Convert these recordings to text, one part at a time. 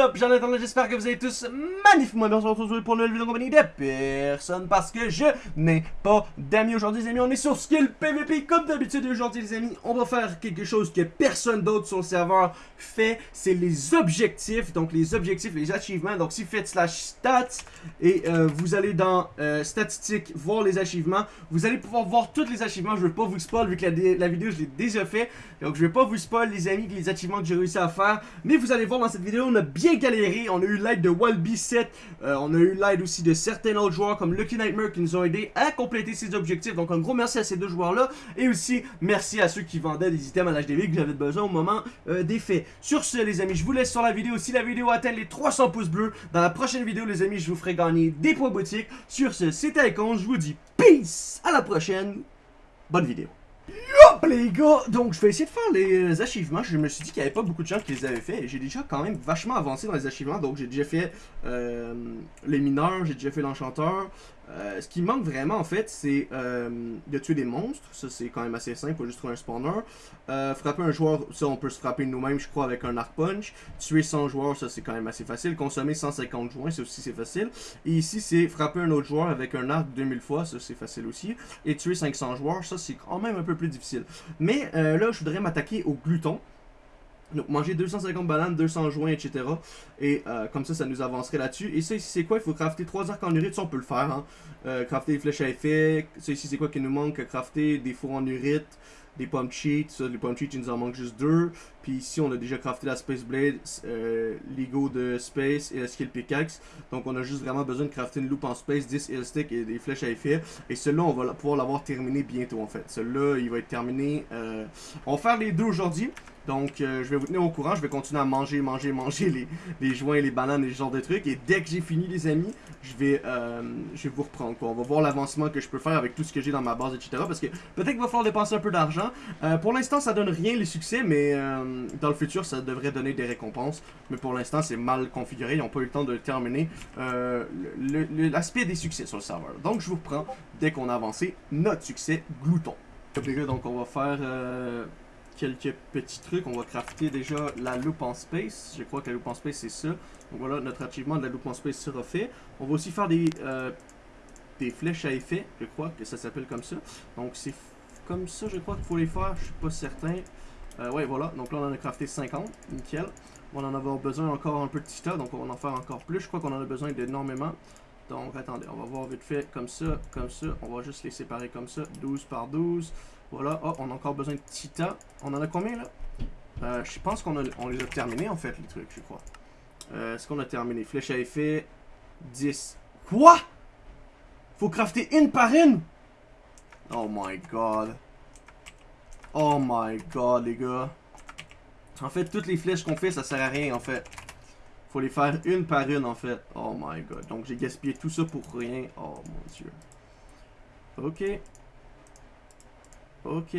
up, Jonathan, j'espère que vous allez tous magnifiquement bien. Aujourd'hui pour une nouvelle vidéo en compagnie de personne parce que je n'ai pas d'amis aujourd'hui les amis, on est sur Skill PVP comme d'habitude. Aujourd'hui les amis, on va faire quelque chose que personne d'autre sur le serveur fait, c'est les objectifs, donc les objectifs, les achievements, donc si vous faites slash stats et euh, vous allez dans euh, statistiques voir les achievements, vous allez pouvoir voir tous les achievements, je ne veux pas vous spoil vu que la, la vidéo je l'ai déjà fait, donc je vais pas vous spoil les amis les achievements que j'ai réussi à faire, mais vous allez voir dans cette vidéo, on a bien galéré. On a eu l'aide de Walby 7. Euh, on a eu l'aide aussi de certains autres joueurs comme Lucky Nightmare qui nous ont aidé à compléter ces objectifs. Donc un gros merci à ces deux joueurs-là. Et aussi merci à ceux qui vendaient des items à l'HDV que j'avais besoin au moment euh, des faits. Sur ce les amis, je vous laisse sur la vidéo. Si la vidéo atteint les 300 pouces bleus, dans la prochaine vidéo les amis, je vous ferai gagner des points boutiques. Sur ce, c'était Icon. Je vous dis peace. À la prochaine. Bonne vidéo. Hop les gars, donc je vais essayer de faire les achievements. Je me suis dit qu'il n'y avait pas beaucoup de gens qui les avaient fait. J'ai déjà quand même vachement avancé dans les achievements. Donc j'ai déjà fait euh, les mineurs, j'ai déjà fait l'enchanteur. Euh, ce qui manque vraiment en fait, c'est euh, de tuer des monstres. Ça c'est quand même assez simple, faut juste trouver un spawner. Euh, frapper un joueur, ça on peut se frapper nous-mêmes, je crois, avec un arc punch. Tuer 100 joueurs, ça c'est quand même assez facile. Consommer 150 joints, ça aussi c'est facile. Et ici c'est frapper un autre joueur avec un arc 2000 fois, ça c'est facile aussi. Et tuer 500 joueurs, ça c'est quand même un peu plus difficile. Mais là je voudrais m'attaquer au glouton. Donc manger 250 bananes, 200 joints, etc. Et euh, comme ça, ça nous avancerait là-dessus. Et ça ici, c'est quoi? Il faut crafter 3 arcs en urite. Ça, on peut le faire. Hein. Euh, crafter des flèches à effet. Ça ici, c'est quoi qui nous manque? Crafter des fours en urite, des pommes cheats. Ça, les pommes cheats, il nous en manque juste 2. Puis ici, on a déjà crafté la Space Blade, euh, l'ego de Space et la Skill Pickaxe. Donc on a juste vraiment besoin de crafter une loupe en Space, 10 Heal Stick et des flèches à effet. Et celui-là, on va pouvoir l'avoir terminé bientôt en fait. Celui-là, il va être terminé. on va faire les deux aujourd'hui. Donc, euh, je vais vous tenir au courant. Je vais continuer à manger, manger, manger les, les joints, les bananes et ce genre de trucs. Et dès que j'ai fini, les amis, je vais, euh, je vais vous reprendre. Quoi. On va voir l'avancement que je peux faire avec tout ce que j'ai dans ma base, etc. Parce que peut-être qu'il va falloir dépenser un peu d'argent. Euh, pour l'instant, ça donne rien les succès, mais dans le futur, ça devrait donner des récompenses. Mais pour l'instant, c'est mal configuré. Ils n'ont pas eu le temps de terminer l'aspect des succès sur le serveur. Donc, je vous reprends dès qu'on a avancé notre succès glouton. Donc, on va faire quelques petits trucs. On va crafter déjà la loupe en space. Je crois que la loupe en space, c'est ça. Donc voilà, notre achievement de la loupe en space sera fait. On va aussi faire des, euh, des flèches à effet. Je crois que ça s'appelle comme ça. Donc c'est comme ça, je crois qu'il faut les faire. Je suis pas certain. Euh, ouais, voilà. Donc là, on en a crafté 50. Nickel. On en avoir besoin encore un peu de tita. Donc on va en faire encore plus. Je crois qu'on en a besoin d'énormément. Donc attendez, on va voir vite fait comme ça, comme ça. On va juste les séparer comme ça. 12 par 12. Voilà. Oh, on a encore besoin de Tita. On en a combien, là? Euh, je pense qu'on on les a terminés, en fait, les trucs, je crois. Euh, Est-ce qu'on a terminé? Flèche à effet. 10. Quoi? Faut crafter une par une? Oh my god. Oh my god, les gars. En fait, toutes les flèches qu'on fait, ça sert à rien, en fait. Faut les faire une par une, en fait. Oh my god. Donc, j'ai gaspillé tout ça pour rien. Oh mon dieu. Ok. Ok,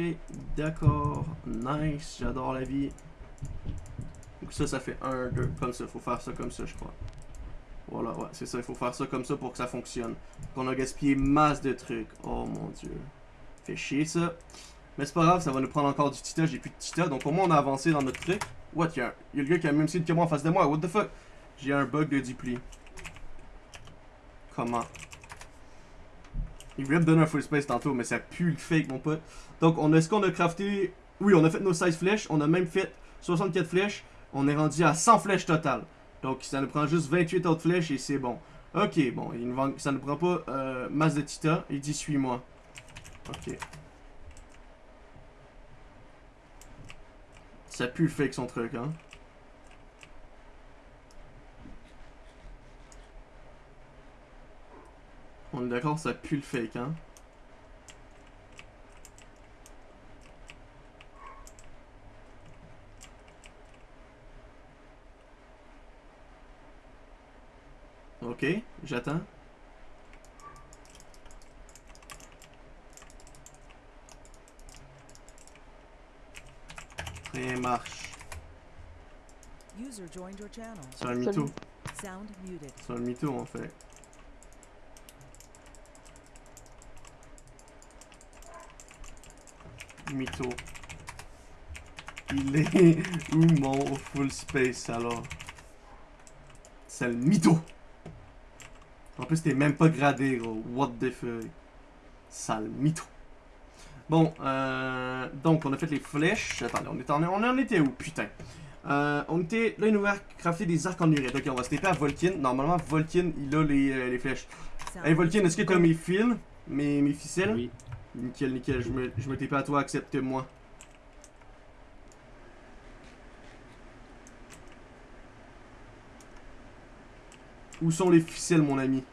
d'accord. Nice, j'adore la vie. Donc ça, ça fait 1, 2, comme ça. Faut faire ça comme ça, je crois. Voilà, ouais, c'est ça. Il faut faire ça comme ça pour que ça fonctionne. On a gaspillé masse de trucs. Oh mon dieu. Fait chier ça. Mais c'est pas grave, ça va nous prendre encore du tita. J'ai plus de tita. Donc au moins on a avancé dans notre truc. What, y'a y a le gars qui a même site que moi en face de moi. What the fuck? J'ai un bug de dupli. Comment? Il voulait me donner un full space tantôt, mais ça pue le fake, mon pote. Donc, on a ce qu'on a crafté? Oui, on a fait nos 16 flèches. On a même fait 64 flèches. On est rendu à 100 flèches totales. Donc, ça nous prend juste 28 autres flèches et c'est bon. Ok, bon, ça ne prend pas euh, masse de tita. Il dit suis-moi. Ok. Ça pue le fake son truc, hein. On est d'accord, ça pue le fake, hein. Ok, j'attends. Rien marche. C'est un mytho. C'est un mytho en fait. mytho. Il est où mon full space alors C'est le mytho. En plus, t'es même pas gradé, gros. What the fuck? Sale mytho. Bon, euh, donc on a fait les flèches. Attendez, on, est en, on en était où, putain? Euh, on était, là il nous a crafté des arcs en urette. Ok, on va se taper à Volkin. Normalement, Volkin, il a les, euh, les flèches. Hey Volkin, est-ce que t'as mes fils, mes, mes ficelles? Oui. Nickel, nickel, je me, je me tape à toi, accepte-moi. Où sont les ficelles, mon ami?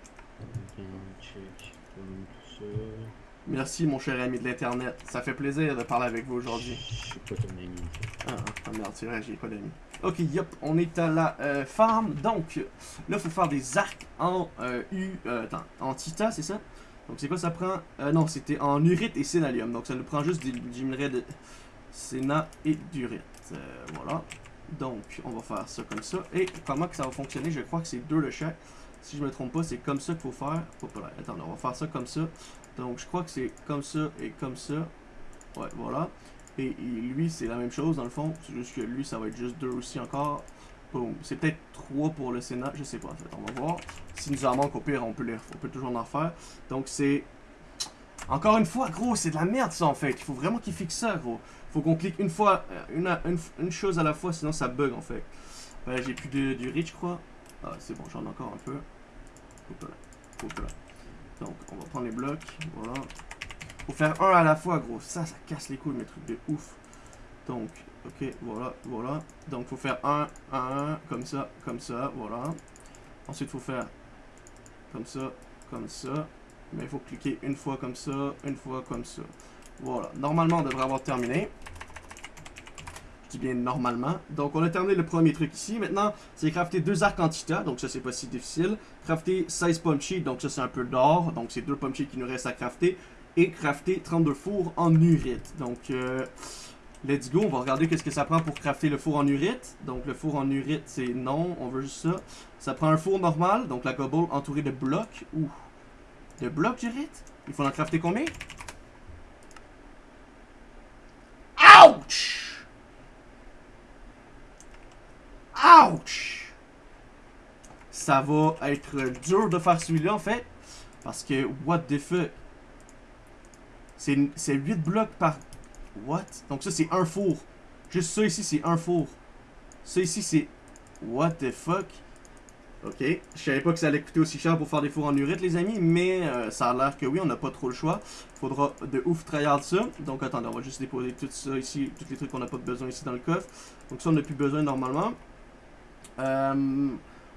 Ok, check. Comme ça. Merci, mon cher ami de l'internet. Ça fait plaisir de parler avec vous aujourd'hui. Je pas ton ami. Ah, ah merde, c'est vrai, j'ai pas d'amis. Ok, yep, on est à la euh, farm. Donc, là, il faut faire des arcs en euh, U. Euh, attends, en Tita, c'est ça? Donc, c'est quoi ça prend? Euh, Non, c'était en Urite et Sénalium. Donc, ça nous prend juste des, du minerai de Séna et d'Urite. Voilà. Donc, on va faire ça comme ça. Et comment que ça va fonctionner? Je crois que c'est deux le chaque. Si je me trompe pas, c'est comme ça qu'il faut faire. Attends, on va faire ça comme ça. Donc, je crois que c'est comme ça et comme ça. Ouais, voilà. Et, lui, c'est la même chose dans le fond. C'est juste que lui, ça va être juste deux aussi encore. Boom. C'est peut-être trois pour le Sénat. Je sais pas en fait. On va voir. S'il nous en manque, au pire, on peut, on peut toujours en refaire. Donc, c'est. Encore une fois, gros, c'est de la merde ça en fait. Il faut vraiment qu'il fixe ça, gros. Faut qu'on clique une fois, euh, une, une, chose à la fois, sinon ça bug en fait. J'ai plus de, du reach, je crois. Ah, c'est bon, j'en ai encore un peu. Hop là. Hop là. Donc, on va prendre les blocs. Voilà. Faut faire un à la fois, gros. Ça, ça casse les couilles, mes trucs de ouf. Donc, ok, voilà, voilà. Donc, faut faire un, un, comme ça, comme ça, voilà. Ensuite, faut faire comme ça, comme ça. Mais il faut cliquer une fois comme ça, une fois comme ça. Voilà. Normalement, on devrait avoir terminé. Dis bien normalement. Donc, on a terminé le premier truc ici. Maintenant, c'est crafter deux arcs en. Donc, ça, c'est pas si difficile. Crafter 16 punchy. Donc, ça, c'est un peu d'or. Donc, c'est deux punchy qui nous restent à crafter. Et crafter 32 fours en urite. Donc, euh, let's go. On va regarder qu'est-ce que ça prend pour crafter le four en urite. Donc, le four en urite, c'est non. On veut juste ça. Ça prend un four normal. Donc, la cobble entourée de blocs. Ouh. De blocs d'urite? Il faut en crafter combien Ouch! Ouch! Ça va être dur de faire celui-là en fait. Parce que, what the fuck? C'est 8 blocs par... What? Donc ça c'est un four. Juste ça ici c'est un four. Ça ici c'est... What the fuck? Ok, je savais pas que ça allait coûter aussi cher pour faire des fours en urite les amis, mais euh, ça a l'air que oui, on n'a pas trop le choix. Faudra de ouf tryhard ça. Donc attendez, on va juste déposer tout ça ici, tous les trucs qu'on n'a pas besoin ici dans le coffre. Donc ça on n'a plus besoin normalement. Euh,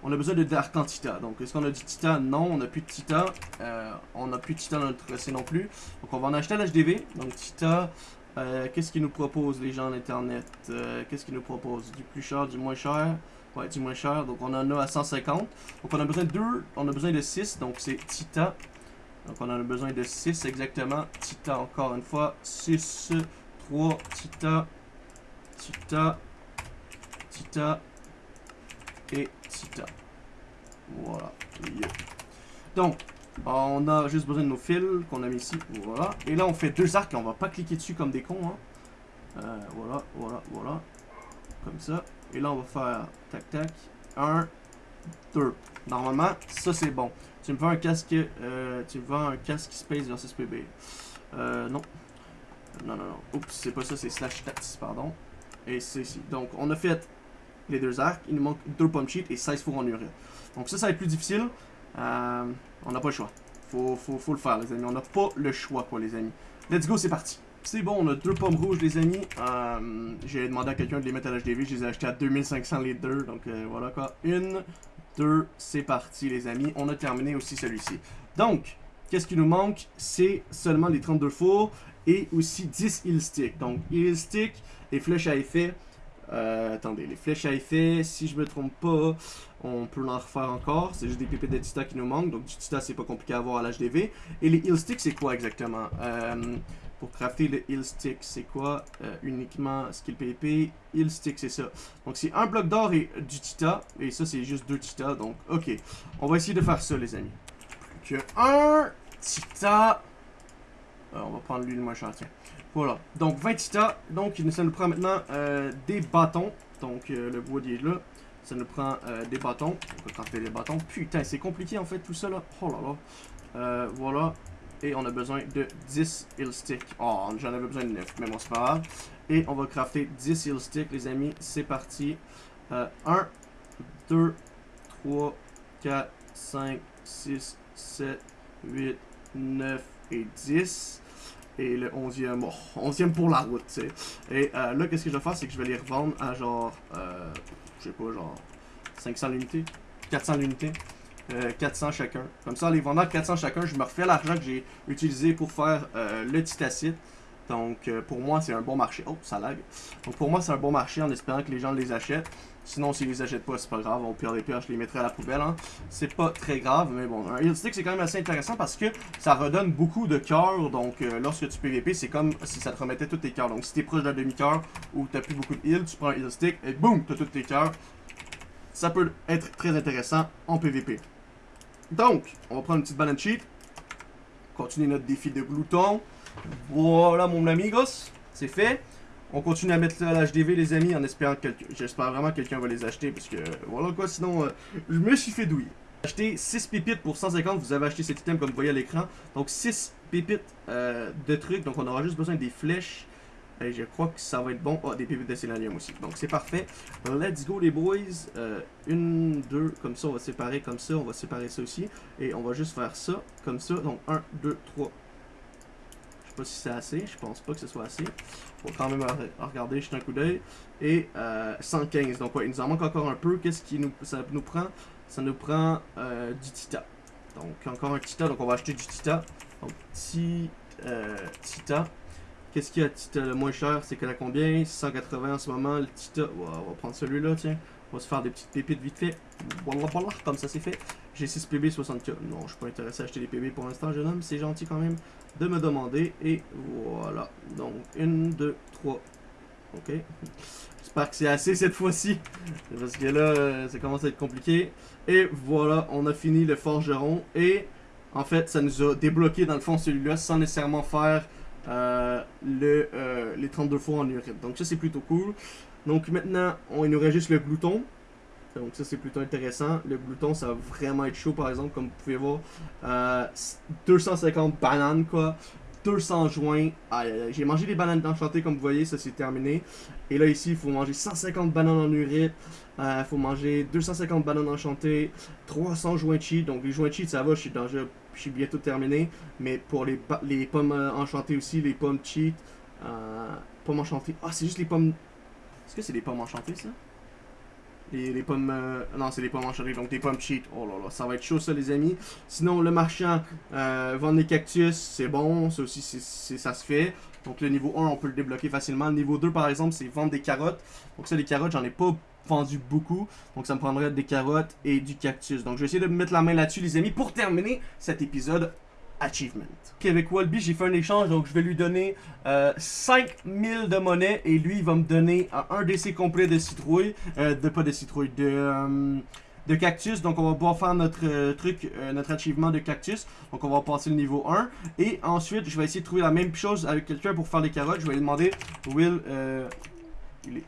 on a besoin de Dark en Tita. Donc est-ce qu'on a du Tita Non, on n'a plus de Tita. Euh, on n'a plus de Tita dans notre tracé non plus. Donc on va en acheter à l'HDV. Donc Tita, euh, qu'est-ce qu'ils nous proposent les gens en internet? Euh, Qu'est-ce qu'ils nous proposent Du plus cher, du moins cher? Ouais, du moins cher. Donc on en a à 150. Donc on a besoin de 2, on a besoin de 6. Donc c'est Tita. Donc on a besoin de 6 exactement. Tita encore une fois. 6, 3, Tita, Tita, Tita et Tita. Voilà. Donc, on a juste besoin de nos fils qu'on a mis ici. Voilà. Et là on fait deux arcs on va pas cliquer dessus comme des cons. Hein. Euh, voilà, voilà, voilà. Comme ça. Et là, on va faire tac tac. 1, 2. Normalement, ça c'est bon. Tu me vends un casque. Euh, tu me vends un casque Space versus PB. Euh, non. Non, non, non. Oups, c'est pas ça, c'est slash stats, pardon. Et c'est ici. Donc, on a fait les deux arcs. Il nous manque deux pommes cheat et 16 fours en urine. Donc, ça, ça va être plus difficile. Euh, on n'a pas le choix. Faut, faut, le faire, les amis. On n'a pas le choix, quoi, les amis. Let's go, c'est parti. C'est bon, on a deux pommes rouges, les amis. Euh, J'ai demandé à quelqu'un de les mettre à l'HDV. Je les ai achetés à 2500 les deux. Donc euh, voilà quoi. Une, deux, c'est parti, les amis. On a terminé aussi celui-ci. Donc, qu'est-ce qui nous manque? C'est seulement les 32 fours et aussi 10 heal sticks. Donc, heal stick et flèches à effet. Euh, attendez, les flèches à effet, si je me trompe pas, on peut en refaire encore. C'est juste des pépites de tita qui nous manquent. Donc, du tita, c'est pas compliqué à avoir à l'HDV. Et les heal sticks, c'est quoi exactement? Euh, pour crafter le heal stick, c'est quoi euh, Uniquement skill PvP, heal stick, c'est ça. Donc c'est un bloc d'or et du tita, et ça c'est juste deux tita, donc ok. On va essayer de faire ça les amis. Plus que un tita. Euh, on va prendre lui le moins cher, tiens. Voilà, donc 20 tita, donc ça nous prend maintenant euh, des bâtons. Donc euh, le bois là. Ça nous prend euh, des bâtons. On peut crafter des bâtons. Putain, c'est compliqué en fait tout ça là. Oh là là. Euh, voilà. Et on a besoin de 10 heal sticks. Oh, j'en avais besoin de 9, mais bon, c'est pas grave. Et on va crafter 10 heal sticks, les amis. C'est parti. Euh, 1, 2, 3, 4, 5, 6, 7, 8, 9 et 10. Et le 11e, oh, 11e pour la route, tu sais. Et euh, là, qu'est-ce que je vais faire, c'est que je vais les revendre à genre, euh, je sais pas, genre 500 l'unité, 400 l'unité. Euh, 400 chacun. Comme ça, en les vendant à 400 chacun, je me refais l'argent que j'ai utilisé pour faire euh, le titacite. Donc, euh, pour moi, c'est un bon marché. Oh, ça lag. Donc, pour moi, c'est un bon marché en espérant que les gens les achètent. Sinon, s'ils les achètent pas, c'est pas grave. Au pire des pires, je les mettrai à la poubelle. Hein. C'est pas très grave, mais bon. Un heal stick, c'est quand même assez intéressant parce que ça redonne beaucoup de cœurs. Donc, euh, lorsque tu PVP, c'est comme si ça te remettait tous tes cœurs. Donc, si t'es proche d'un demi-cœur ou t'as plus beaucoup de heal, tu prends un heal stick et boum, t'as tous tes cœurs. Ça peut être très intéressant en PVP. Donc, on va prendre une petite balance sheet. Continuer notre défi de glouton. Voilà mon amigos, c'est fait. On continue à mettre ça à l'HDV les amis en espérant que quelqu'un... J'espère vraiment que quelqu'un va les acheter parce que voilà quoi, sinon euh, je me suis fait douiller. Acheter 6 pépites pour 150, vous avez acheté cet item comme vous voyez à l'écran. Donc 6 pépites euh, de trucs, donc on aura juste besoin des flèches. Et je crois que ça va être bon. Oh, des pépites de sélénium aussi. Donc c'est parfait. Let's go les boys. Euh, une, deux, comme ça on va séparer comme ça. On va séparer ça aussi. Et on va juste faire ça, comme ça. Donc 1, 2, 3. Si c'est assez. Je pense pas que ce soit assez. Va quand même regarder, jeter un coup d'œil. Et euh, 115. Donc ouais, il nous en manque encore un peu. Qu'est-ce qui nous, ça nous prend? Ça nous prend euh, du tita. Donc encore un tita. Donc on va acheter du tita. Donc euh, tita. Qu'est-ce qu'il y a Tita le moins cher? C'est qu'elle a combien? 180 en ce moment. Le Tita, on va prendre celui-là, tiens. On va se faire des petites pépites vite fait. Voilà, voilà, comme ça c'est fait. J'ai 6 PB, 60k. Non, je suis pas intéressé à acheter des PB pour l'instant, jeune homme. C'est gentil quand même de me demander. Et voilà. Donc, 1, 2, 3. Ok. J'espère que c'est assez cette fois-ci. Parce que là, ça commence à être compliqué. Et voilà, on a fini le forgeron. Et en fait, ça nous a débloqué dans le fond celui-là sans nécessairement faire euh, le, euh, les 32 fois en urine. Donc ça c'est plutôt cool. Donc maintenant, on, il nous reste juste le glouton. Donc ça c'est plutôt intéressant. Le glouton ça va vraiment être chaud par exemple comme vous pouvez voir. Euh, 250 bananes quoi. 200 joints. Aïe. J'ai mangé des bananes enchantées comme vous voyez, ça c'est terminé. Et là ici, il faut manger 150 bananes en. Il euh, faut manger 250 bananes enchantées. 300 joints cheat. Donc les joints cheat ça va, je suis, bientôt terminé. Mais pour les, les pommes euh, enchantées aussi, les pommes cheat. Euh, pommes enchantées. Ah, c'est juste les pommes... Est-ce que c'est des pommes enchantées ça? Les, les, pommes... Euh, non, c'est les pommes enchantées, donc des pommes cheat. Oh là là, ça va être chaud ça les amis. Sinon, le marchand, euh, vendre des cactus, c'est bon. Ça aussi, ça se fait. Donc le niveau 1, on peut le débloquer facilement. Le niveau 2, par exemple, c'est vendre des carottes. Donc ça, les carottes, j'en ai pas vendu beaucoup. Donc ça me prendrait des carottes et du cactus. Donc je vais essayer de me mettre la main là-dessus les amis pour terminer cet épisode achievement. Ok, avec Walby, j'ai fait un échange, donc je vais lui donner euh, 5000 de monnaie et lui, il va me donner un DC complet de citrouille, euh, de pas de citrouille, de, euh, de cactus. Donc on va pouvoir faire notre euh, truc, notre achievement de cactus. Donc on va passer le niveau 1. Et ensuite, je vais essayer de trouver la même chose avec quelqu'un pour faire les carottes. Je vais lui demander, Will, il est,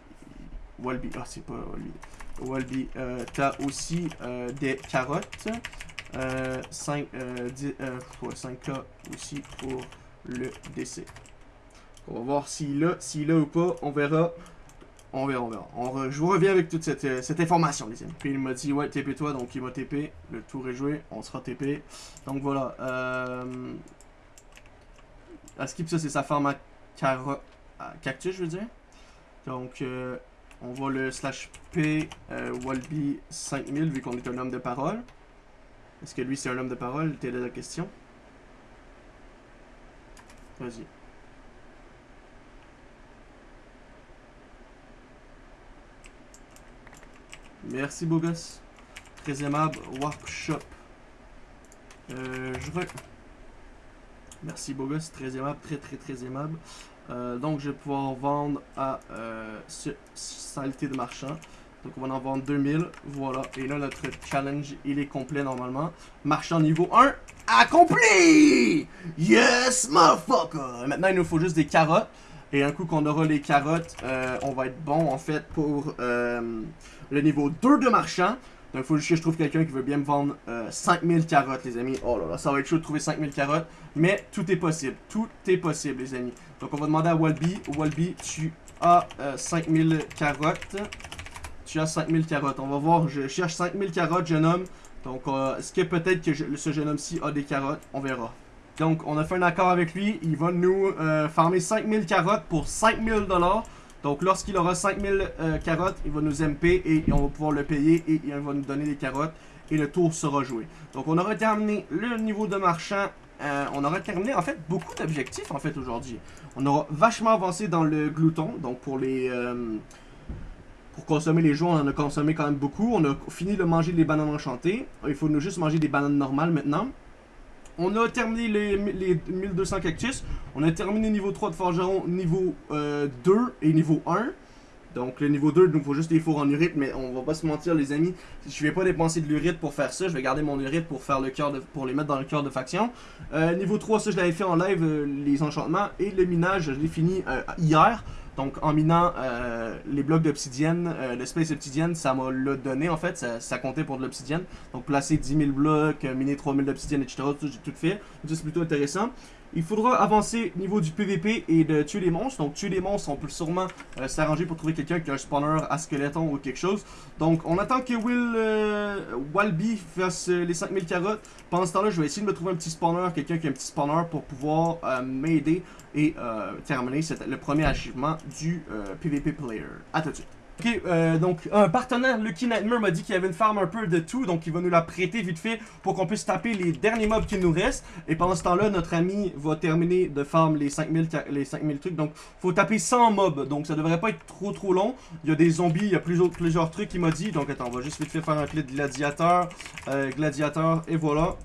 Walby, ah c'est pas Walby. Walby, t'as aussi des carottes. Euh, 5, euh, 10, euh, 5K aussi pour le DC. On va voir s'il a, s'il ou pas. On verra. On verra, on je vous reviens avec toute cette, euh, information, les amis. Puis il m'a dit, ouais, TP-toi, donc il m'a TP. Le tour est joué, on sera TP. Donc voilà. Euh, skip, ça, c'est sa forme à, cactus, je veux dire. Donc, euh, on va le slash P euh, Walby 5000 vu qu'on est un homme de parole. Est-ce que lui c'est un homme de parole? T'es la question Vas-y. Merci beau gosse. Très aimable. Workshop. Euh, je veux. Merci beau gosse, très aimable, très très très aimable. Euh, donc je vais pouvoir vendre à euh, ce saleté de marchand. Donc on va en vendre 2000, voilà. Et là notre challenge il est complet normalement. Marchand niveau 1, accompli! Yes motherfucker! Maintenant il nous faut juste des carottes. Et un coup qu'on aura les carottes, euh, on va être bon en fait pour euh, le niveau 2 de marchand. Donc il faut juste que je trouve quelqu'un qui veut bien me vendre euh, 5000 carottes les amis. Oh là là, ça va être chaud de trouver 5000 carottes. Mais tout est possible, tout est possible les amis. Donc on va demander à Walby. Walby, tu as euh, 5000 carottes. Tu as 5000 carottes. On va voir, je cherche 5000 carottes jeune homme. Donc euh, est-ce que peut-être que ce jeune homme-ci a des carottes? On verra. Donc, on a fait un accord avec lui. Il va nous euh, farmer 5000 carottes pour 5000 dollars. Donc, lorsqu'il aura 5000 euh, carottes, il va nous MP et on va pouvoir le payer et il va nous donner des carottes et le tour sera joué. Donc, on aura terminé le niveau de marchand. On aura terminé, en fait, beaucoup d'objectifs, en fait, aujourd'hui. On aura vachement avancé dans le glouton. Donc, pour les... euh, pour consommer les joues, on en a consommé quand même beaucoup. On a fini de manger les bananes enchantées. Il faut nous juste manger des bananes normales maintenant. On a terminé les, les 1200 cactus. On a terminé niveau 3 de forgeron, niveau euh, 2 et niveau 1. Donc le niveau 2, il nous faut juste des fours en urite, mais on va pas se mentir les amis, je vais pas dépenser de l'urite pour faire ça, je vais garder mon urite pour faire le cœur de, pour les mettre dans le cœur de faction. Euh, niveau 3, ça je l'avais fait en live, euh, les enchantements, et le minage, je l'ai fini euh, hier. Donc en minant euh, les blocs d'obsidienne, euh, l'espèce obsidienne, ça m'a le donné en fait, ça, ça comptait pour de l'obsidienne. Donc placer 10 000 blocs, euh, miner 3000 d'obsidienne, etc. J'ai tout fait. C'est plutôt intéressant. Il faudra avancer au niveau du PVP et de tuer les monstres. Donc tuer les monstres, on peut sûrement euh, s'arranger pour trouver quelqu'un qui a un spawner à skeleton ou quelque chose. Donc on attend que Will euh, Walby fasse euh, les 5000 carottes. Pendant ce temps-là, je vais essayer de me trouver un petit spawner, quelqu'un qui a un petit spawner pour pouvoir m'aider et terminer le premier achievement du PVP player. À tout de suite. Ok, euh, donc un partenaire, Lucky Nightmare, m'a dit qu'il y avait une farm un peu de tout, donc il va nous la prêter vite fait pour qu'on puisse taper les derniers mobs qui nous restent. Et pendant ce temps-là, notre ami va terminer de farm les 5000, ca- les 5000 trucs. Donc faut taper 100 mobs, donc ça devrait pas être trop trop long. Il y a des zombies, il y a plusieurs, plusieurs trucs qu'il m'a dit. Donc attends, on va juste vite fait faire un clip de gladiateur, euh, gladiateur, et voilà.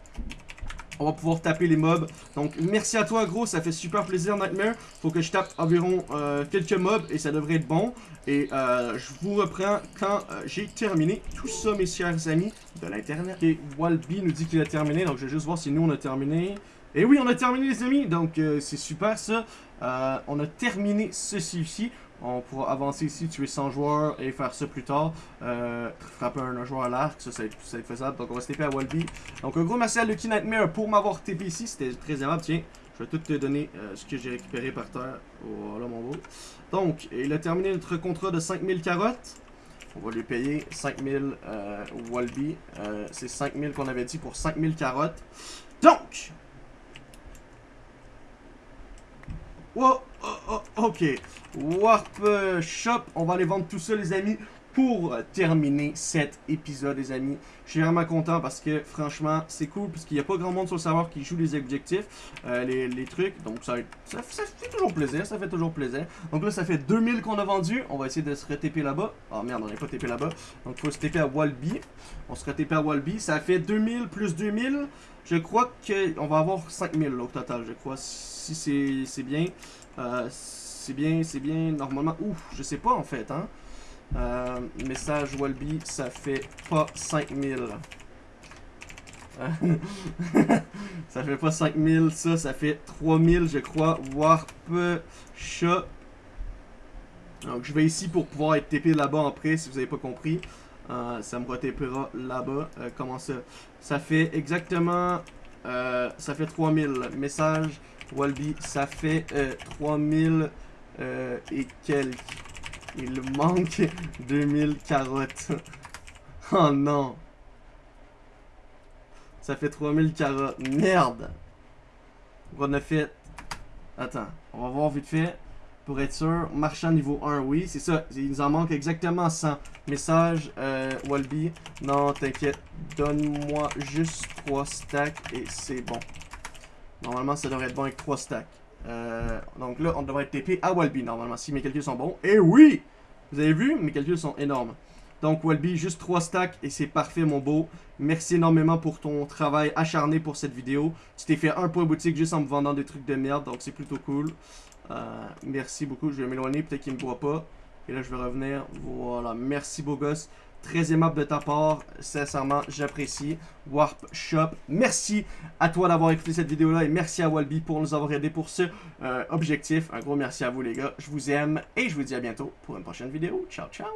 On va pouvoir taper les mobs. Donc merci à toi gros, ça fait super plaisir Nightmare. Faut que je tape environ euh, quelques mobs et ça devrait être bon. Et euh, je vous reprends quand euh, j'ai terminé tout ça mes chers amis de l'internet. Et Walby nous dit qu'il a terminé, donc je vais juste voir si nous on a terminé. Et oui on a terminé les amis, donc c'est super ça. On a terminé ceci ici. On pourra avancer ici, tuer 100 joueurs et faire ça plus tard. Euh, frapper un, joueur à l'arc, ça, ça va, être, faisable. Donc on va se TP à Walby. Donc un gros merci à Lucky Nightmare pour m'avoir TP ici, c'était très aimable. Tiens, je vais tout te donner euh, ce que j'ai récupéré par terre. Voilà mon beau. Donc, il a terminé notre contrat de 5000 carottes. On va lui payer 5000 euh, Walby. Euh, C'est 5000 qu'on avait dit pour 5000 carottes. Donc, Oh, oh, oh, ok. Warp euh, Shop, on va aller vendre tout ça, les amis, pour euh, terminer cet épisode, les amis. Je suis vraiment content parce que, franchement, c'est cool, parce qu'il n'y a pas grand monde sur le serveur qui joue les objectifs, euh, les, trucs. Donc, ça, ça, fait toujours plaisir, ça fait toujours plaisir. Donc là, ça fait 2000 qu'on a vendu. On va essayer de se re-TP là-bas. Oh merde, on n'est pas TP là-bas. Donc, il faut se TP à Walby. On se re-TP à Walby. Ça fait 2000 plus 2000. Je crois qu'on va avoir 5000 là, au total, je crois. Si c'est bien. Euh, c'est bien, c'est bien. Normalement, ouf, je sais pas en fait. Hein. Euh, message Walby, ça fait pas 5000. Euh, ça fait pas 5000, ça, ça fait 3000, je crois. Warp chat. Donc, je vais ici pour pouvoir être TP là-bas après, si vous avez pas compris. Euh, ça me retépera là-bas. Comment ça? Ça fait exactement. ça fait 3000. Message Walby, ça fait euh, 3000 euh, et quelques. Il manque 2000 carottes. oh non. Ça fait 3000 carottes. Merde. On a fait? Attends, on va voir vite fait. Pour être sûr, marchand niveau 1, oui, c'est ça. Il nous en manque exactement 100. Message, euh, Walby. Non, t'inquiète. Donne-moi juste 3 stacks et c'est bon. Normalement, ça devrait être bon avec 3 stacks. Euh, donc là, on devrait être TP à Walby normalement, si mes calculs sont bons. Et oui! Vous avez vu? Mes calculs sont énormes. Donc Walby, juste 3 stacks et c'est parfait mon beau. Merci énormément pour ton travail acharné pour cette vidéo. Tu t'es fait un point boutique juste en me vendant des trucs de merde, donc c'est plutôt cool. Euh, merci beaucoup, je vais m'éloigner, peut-être qu'il me voit pas. Et là je vais revenir. Voilà, merci beau gosse. Très aimable de ta part, sincèrement, j'apprécie. Warp Shop, merci à toi d'avoir écouté cette vidéo-là et merci à Walby pour nous avoir aidé pour ce euh, objectif. Un gros merci à vous les gars, je vous aime et je vous dis à bientôt pour une prochaine vidéo. Ciao, ciao!